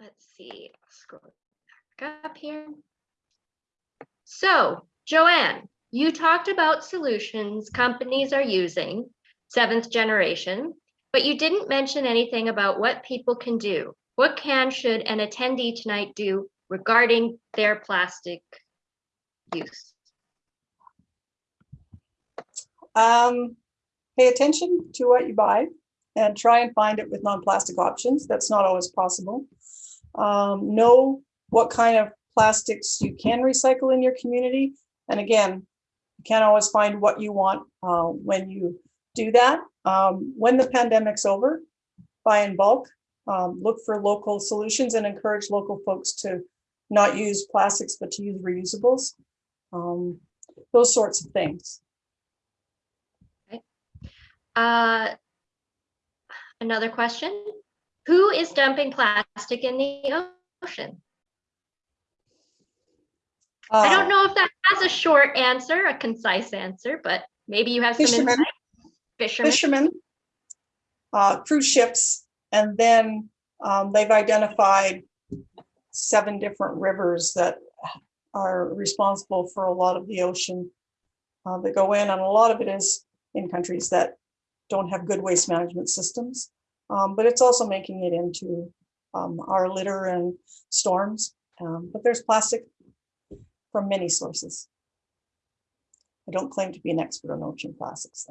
let's see, scroll back up here. So Joanne, you talked about solutions companies are using, seventh generation, but you didn't mention anything about what people can do. What can, should an attendee tonight do regarding their plastic use? Um, pay attention to what you buy and try and find it with non-plastic options. That's not always possible. Um, know what kind of plastics you can recycle in your community. And again, you can't always find what you want uh, when you do that. Um, when the pandemic's over, buy in bulk, um, look for local solutions and encourage local folks to not use plastics, but to use reusables. Um, those sorts of things. Okay. Uh, Another question, who is dumping plastic in the ocean? I don't Uh, know if that has a short answer, a concise answer, but maybe you have some Fishermen. insight. Fishermen, fishermen, uh, cruise ships, and then um, they've identified seven different rivers that are responsible for a lot of the ocean uh, that go in, and a lot of it is in countries that don't have good waste management systems. Um, but it's also making it into um, our litter and storms. Um, but there's plastic from many sources. I don't claim to be an expert on ocean plastics.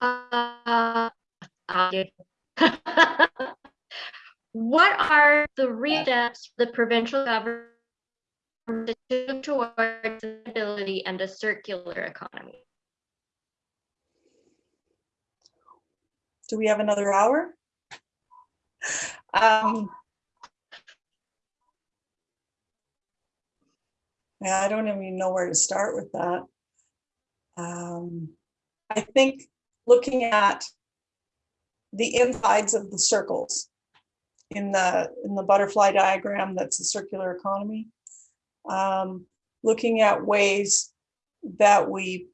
uh, What are the real steps the provincial government to towards sustainability and a circular economy? Do we have another hour? Um, Yeah, I don't even know where to start with that. Um, I think looking at the insides of the circles in the, in the butterfly diagram, that's a circular economy. Um, looking at ways that we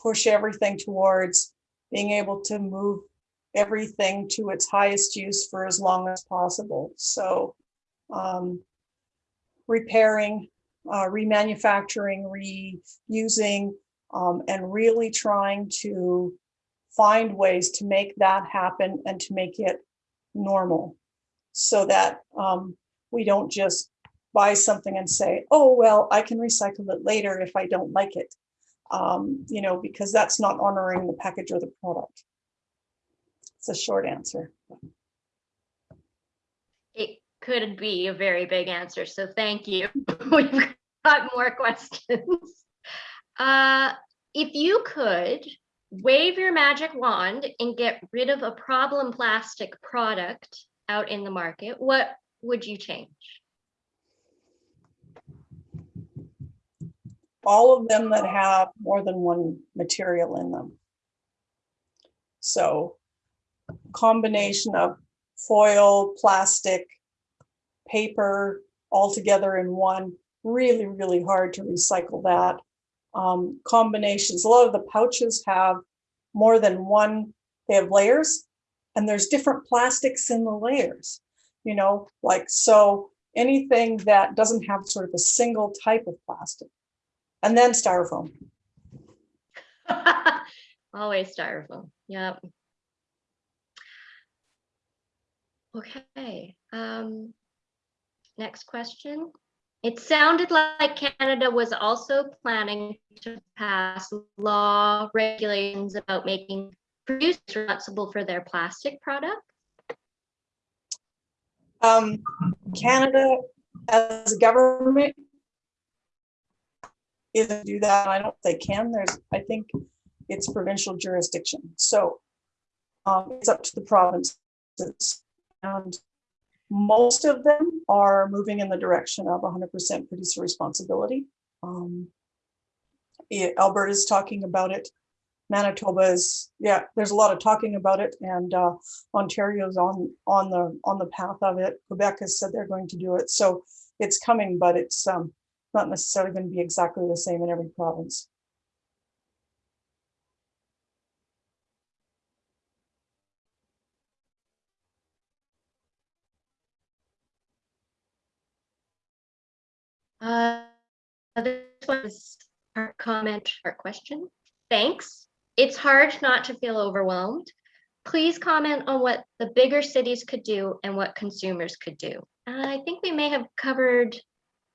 push everything towards being able to move everything to its highest use for as long as possible. So um, repairing, uh, remanufacturing, reusing, um, and really trying to find ways to make that happen and to make it normal so that um, we don't just buy something and say, oh, well, I can recycle it later if I don't like it. Um, you know, because that's not honoring the package or the product. It's a short answer. It could be a very big answer, so thank you. We've got more questions. Uh, If you could wave your magic wand and get rid of a problem plastic product out in the market, what would you change? all of them that have more than one material in them. So combination of foil, plastic, paper, all together in one, really, really hard to recycle that. Um, combinations, a lot of the pouches have more than one, they have layers and there's different plastics in the layers, you know, like, so anything that doesn't have sort of a single type of plastic. And then styrofoam. Always styrofoam, yep. Okay, um, next question. It sounded like Canada was also planning to pass law regulations about making producers responsible for their plastic products. Um, Canada as a government isn't do that. I don't think they can. There's, I think it's provincial jurisdiction. So um, it's up to the provinces. And most of them are moving in the direction of 100% producer responsibility. Um, Alberta's talking about it. Manitoba is, yeah, there's a lot of talking about it and uh, Ontario's on, on the, on the path of it. Quebec has said they're going to do it. So it's coming, but it's um, not necessarily going to be exactly the same in every province. Uh, this was our comment, our question. Thanks. It's hard not to feel overwhelmed. Please comment on what the bigger cities could do and what consumers could do. And I think we may have covered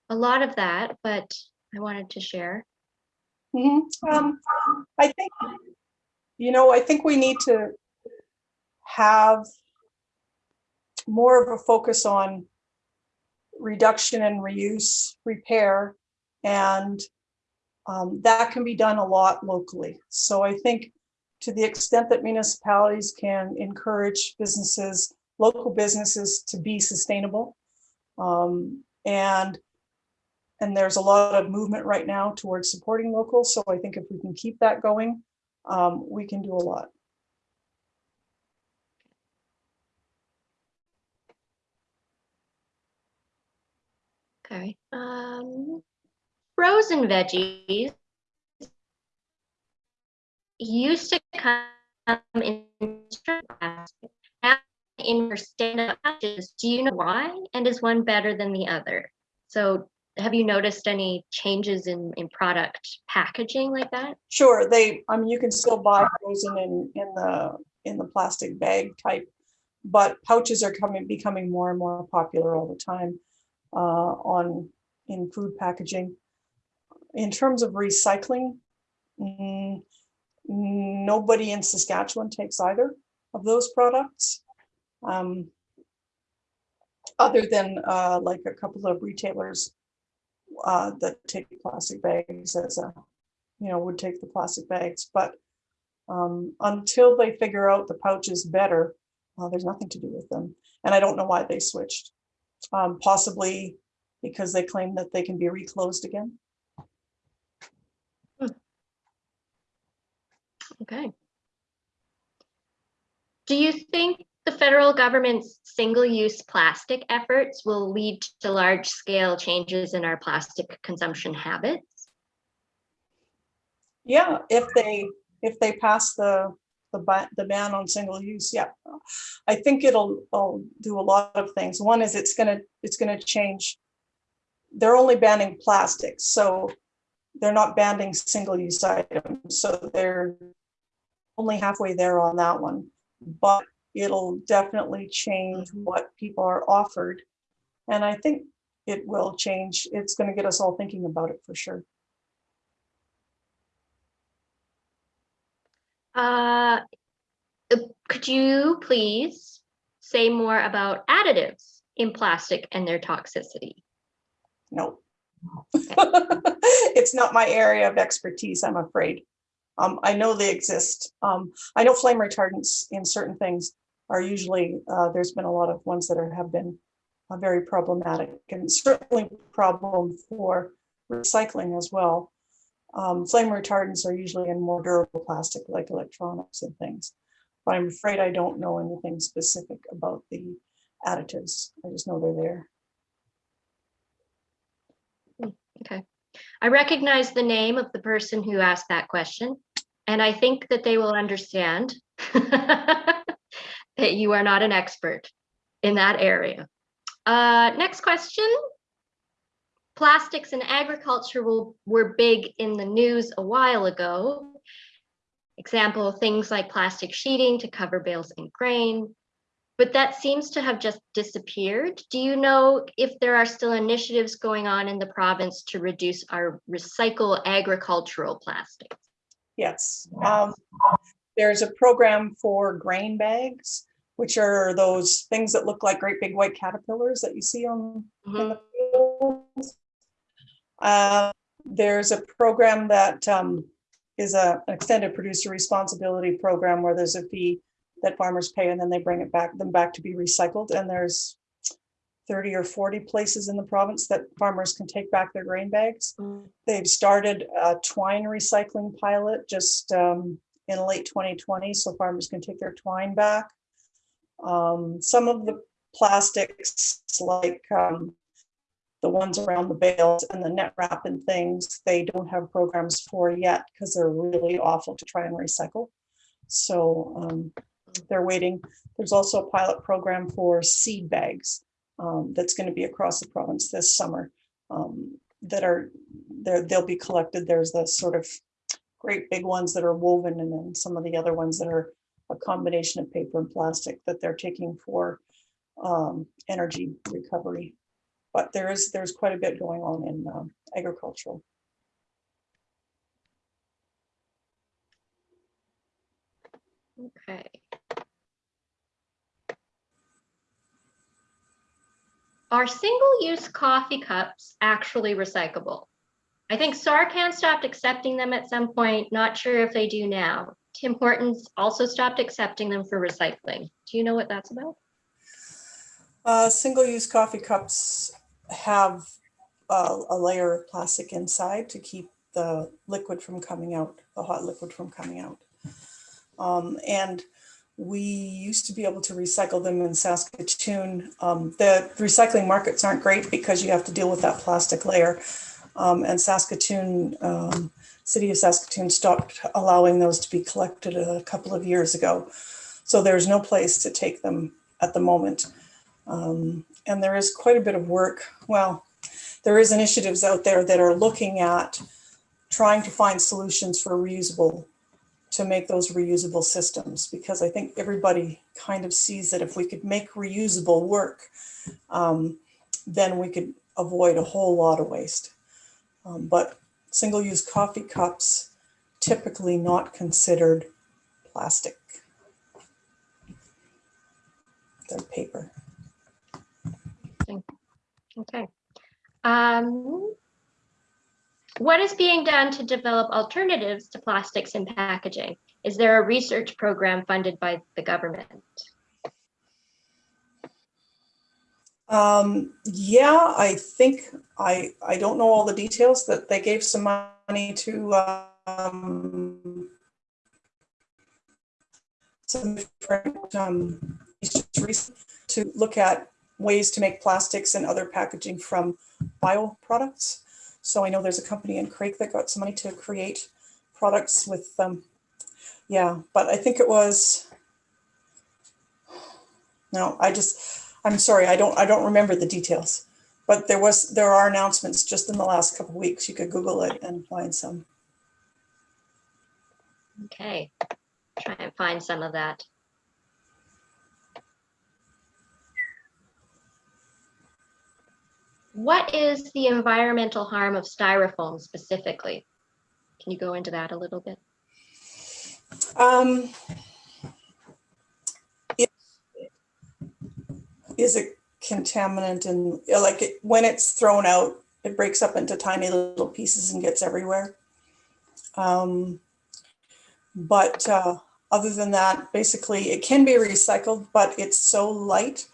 a lot of that, but I wanted to share. Mhm. Um, I think, you know, I think we need to have more of a focus on reduction and reuse, repair, and um, that can be done a lot locally. So I think to the extent that municipalities can encourage businesses, local businesses to be sustainable. um, and and there's a lot of movement right now towards supporting local. So I think if we can keep that going, um, we can do a lot. Okay. Um, frozen veggies used to come in plastic. Now in your stand-up pouches, do you know why? And is one better than the other? So have you noticed any changes in, in product packaging like that? Sure, they, I mean, you can still buy frozen in, in the, in the plastic bag type, but pouches are coming, becoming more and more popular all the time uh, on, in food packaging. In terms of recycling, mm, nobody in Saskatchewan takes either of those products. Um, Other than uh, like a couple of retailers uh, that take plastic bags as a, you know, would take the plastic bags, but um, until they figure out the pouches better, uh, there's nothing to do with them. And I don't know why they switched. Um, possibly because they claim that they can be reclosed again. Okay. Do you think the federal government's single-use plastic efforts will lead to large-scale changes in our plastic consumption habits? Yeah, if they, if they pass the, the ban, the ban on single use, yeah. I think it'll, it'll do a lot of things. One is it's gonna, it's gonna change. They're only banning plastics, so they're not banning single-use items, so they're only halfway there on that one. But it'll definitely change mm-hmm. what people are offered. And I think it will change. It's gonna get us all thinking about it for sure. Uh, uh, could you please say more about additives in plastic and their toxicity? No. It's not my area of expertise, I'm afraid. Um, I know they exist. Um, I know flame retardants in certain things are usually, uh, there's been a lot of ones that are, have been uh, very problematic and certainly problem for recycling as well. Um, flame retardants are usually in more durable plastic like electronics and things. But I'm afraid I don't know anything specific about the additives. I just know they're there. Okay. I recognize the name of the person who asked that question, and I think that they will understand that you are not an expert in that area. Uh, next question. Plastics and agriculture will, were big in the news a while ago. Example, things like plastic sheeting to cover bales and grain, but that seems to have just disappeared. Do you know if there are still initiatives going on in the province to reduce our recycle agricultural plastics? Yes. Um, there's a program for grain bags, which are those things that look like great big white caterpillars that you see on in Mhm. the fields. Uh, there's a program that um, is a an extended producer responsibility program where there's a fee that farmers pay and then they bring it back, them back to be recycled. And there's 30 or 40 places in the province that farmers can take back their grain bags. Mm. They've started a twine recycling pilot just um, in late 2020, so farmers can take their twine back. Um, some of the plastics, like um, the ones around the bales and the net wrap and things, they don't have programs for yet because they're really awful to try and recycle. So um, they're waiting. There's also a pilot program for seed bags um, that's going to be across the province this summer. Um, that are, there, they'll be collected. There's the sort of great big ones that are woven and then some of the other ones that are a combination of paper and plastic that they're taking for um, energy recovery. But there is, there's quite a bit going on in um, agricultural. Okay. Are single-use coffee cups actually recyclable? I think Sarcan stopped accepting them at some point, not sure if they do now. Tim Hortons also stopped accepting them for recycling. Do you know what that's about? Uh, single-use coffee cups have a, a layer of plastic inside to keep the liquid from coming out, the hot liquid from coming out. Um, and we used to be able to recycle them in Saskatoon. Um, the recycling markets aren't great because you have to deal with that plastic layer. Um, and Saskatoon, um, City of Saskatoon stopped allowing those to be collected a couple of years ago. So there's no place to take them at the moment. Um, and there is quite a bit of work. Well, there is initiatives out there that are looking at trying to find solutions for reusable to make those reusable systems because I think everybody kind of sees that if we could make reusable work, um, then we could avoid a whole lot of waste. Um, but single-use coffee cups typically not considered plastic. They're paper. Okay. Um, what is being done to develop alternatives to plastics in packaging? Is there a research program funded by the government? Um, yeah, I think, I, I don't know all the details that they gave some money to, um, some different, um, to look at ways to make plastics and other packaging from bio products. So I know there's a company in Craig that got some money to create products with them. Um, yeah, but I think it was, no, I just, I'm sorry, I don't, I don't remember the details. But there was, there are announcements just in the last couple weeks. You could Google it and find some. Okay, try and find some of that. What is the environmental harm of styrofoam specifically? Can you go into that a little bit? Um, it is a contaminant and like it, when it's thrown out, it breaks up into tiny little pieces and gets everywhere. Um, but uh, other than that, basically it can be recycled, but it's so light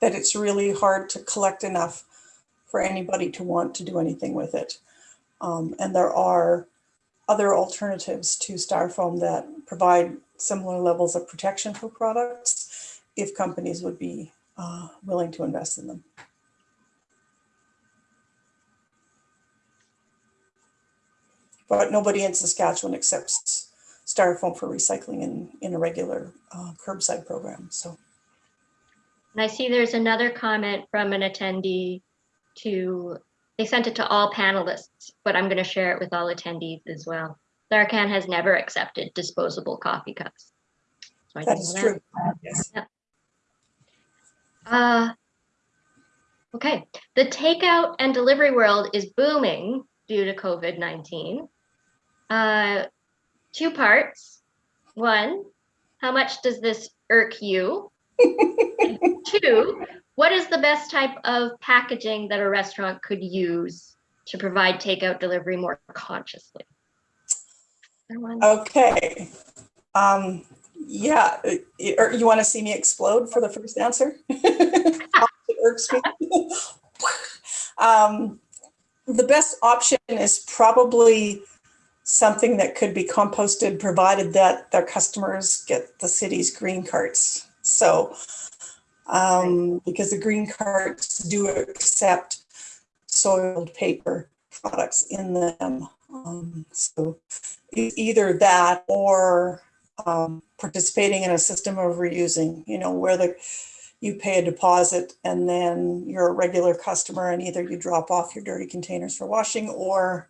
that it's really hard to collect enough for anybody to want to do anything with it. Um, and there are other alternatives to styrofoam that provide similar levels of protection for products if companies would be uh, willing to invest in them. But nobody in Saskatchewan accepts styrofoam for recycling in, in a regular uh, curbside program. So. And I see there's another comment from an attendee to, they sent it to all panelists, but I'm going to share it with all attendees as well. Sarcan has never accepted disposable coffee cups. So that is true. That. Yes. Yeah. Uh, okay, the takeout and delivery world is booming due to COVID-19. Uh, two parts. One, how much does this irk you? two, what is the best type of packaging that a restaurant could use to provide takeout delivery more consciously? Okay. Um, yeah, or you want to see me explode for the first answer? um, the best option is probably something that could be composted provided that their customers get the city's green carts. So um, because the green carts do accept soiled paper products in them. Um, so either that or um, participating in a system of reusing, you know, where the you pay a deposit and then you're a regular customer and either you drop off your dirty containers for washing or,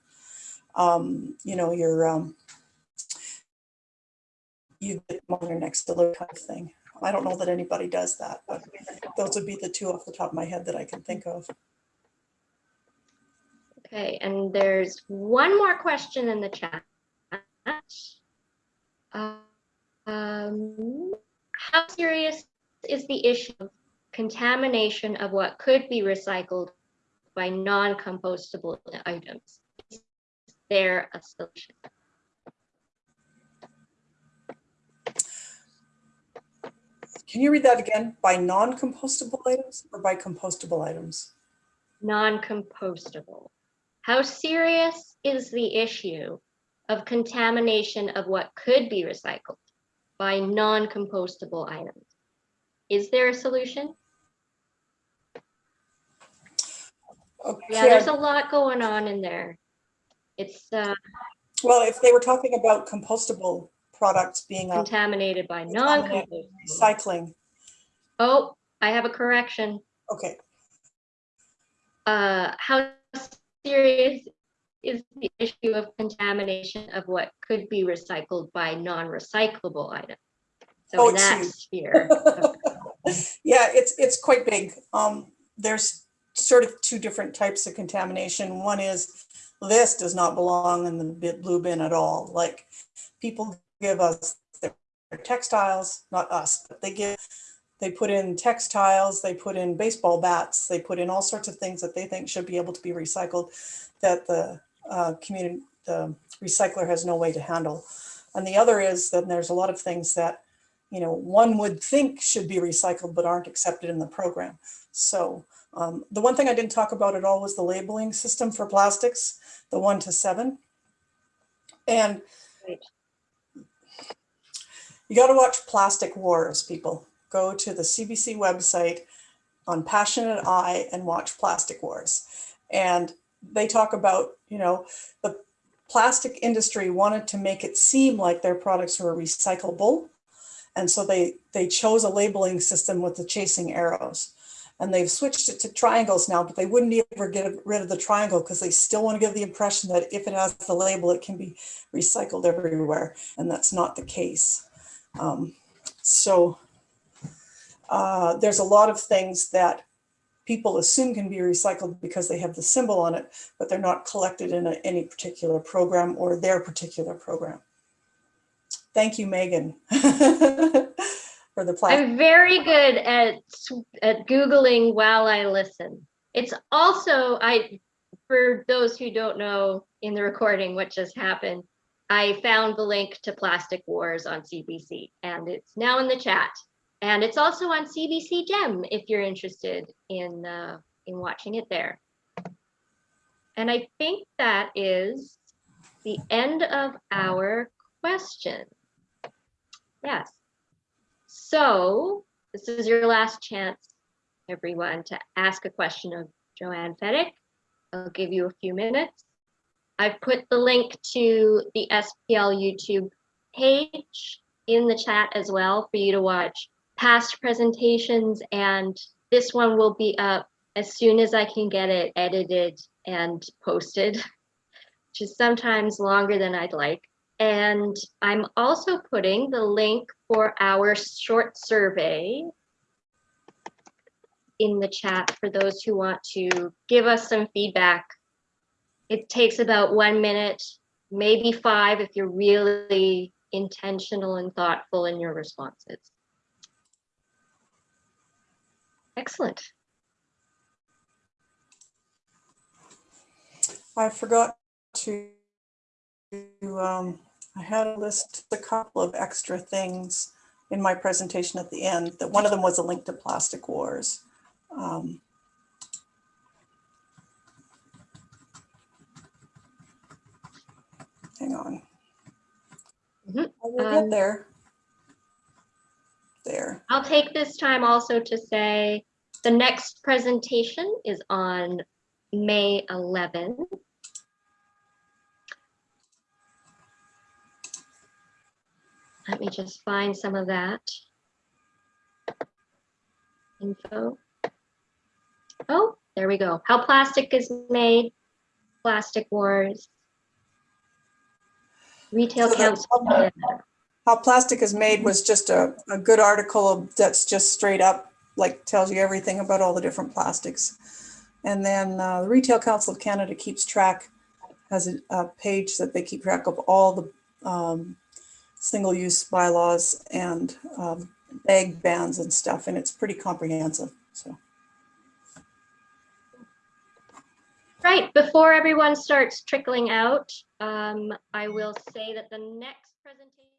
um, you know, you're, um, you get on your next delivery kind of thing. I don't know that anybody does that, but those would be the two off the top of my head that I can think of. Okay, and there's one more question in the chat. Um, how serious is the issue of contamination of what could be recycled by non-compostable items? Is there a solution? Can you read that again? By non-compostable items or by compostable items? Non-compostable. How serious is the issue of contamination of what could be recycled by non-compostable items? Is there a solution? Yeah, there's a lot going on in there. It's uh, well, if they were talking about compostable products being contaminated by non-compostable. recycling, Oh, I have a correction. okay, Uh, how serious is the issue of contamination of what could be recycled by non-recyclable items? So Oh, in that huge. sphere. yeah, it's, it's quite big. Um, there's sort of two different types of contamination. One is this does not belong in the blue bin at all. Like people give us their textiles, not us, but they give, they put in textiles, they put in baseball bats, they put in all sorts of things that they think should be able to be recycled that the uh, community, the recycler has no way to handle. And the other is that there's a lot of things that, you know, one would think should be recycled but aren't accepted in the program. So um, the one thing I didn't talk about at all was the labeling system for plastics, the one to seven. And. You got to watch Plastic Wars, people. Go to the CBC website on Passionate Eye and watch Plastic Wars. And they talk about, you know, the plastic industry wanted to make it seem like their products were recyclable. And so they, they chose a labeling system with the chasing arrows. And they've switched it to triangles now, but they wouldn't ever get rid of the triangle because they still want to give the impression that if it has the label, it can be recycled everywhere. And that's not the case. Um, so uh, there's a lot of things that people assume can be recycled because they have the symbol on it, but they're not collected in a, any particular program or their particular program. Thank you, Megan, for the plastic. I'm very good at at googling while I listen. It's also I for those who don't know in the recording what just happened, I found the link to Plastic Wars on CBC and it's now in the chat. And it's also on CBC Gem if you're interested in uh, in watching it there. And I think that is the end of our question. Yes. So this is your last chance, everyone, to ask a question of Joanne Fedyk. I'll give you a few minutes. I've put the link to the SPL YouTube page in the chat as well for you to watch past presentations and this one will be up as soon as I can get it edited and posted, which is sometimes longer than I'd like. And I'm also putting the link for our short survey in the chat for those who want to give us some feedback. It takes about one minute, maybe five if you're really intentional and thoughtful in your responses. Excellent. I forgot to, um, I had a list, a couple of extra things in my presentation at the end, that one of them was a link to Plastic Wars. Um, Hang on. Mhm. I will Um, get there. There. I'll take this time also to say the next presentation is on May 11. Let me just find some of that info. Oh, there we go. How plastic is made, plastic wars. Retail So. How plastic is made was just a, a good article that's just straight up, like tells you everything about all the different plastics. And then uh, the Retail Council of Canada keeps track, has a, a page that they keep track of all the um, single-use bylaws and um, bag bans and stuff, and it's pretty comprehensive, so. Right, before everyone starts trickling out, um, I will say that the next presentation.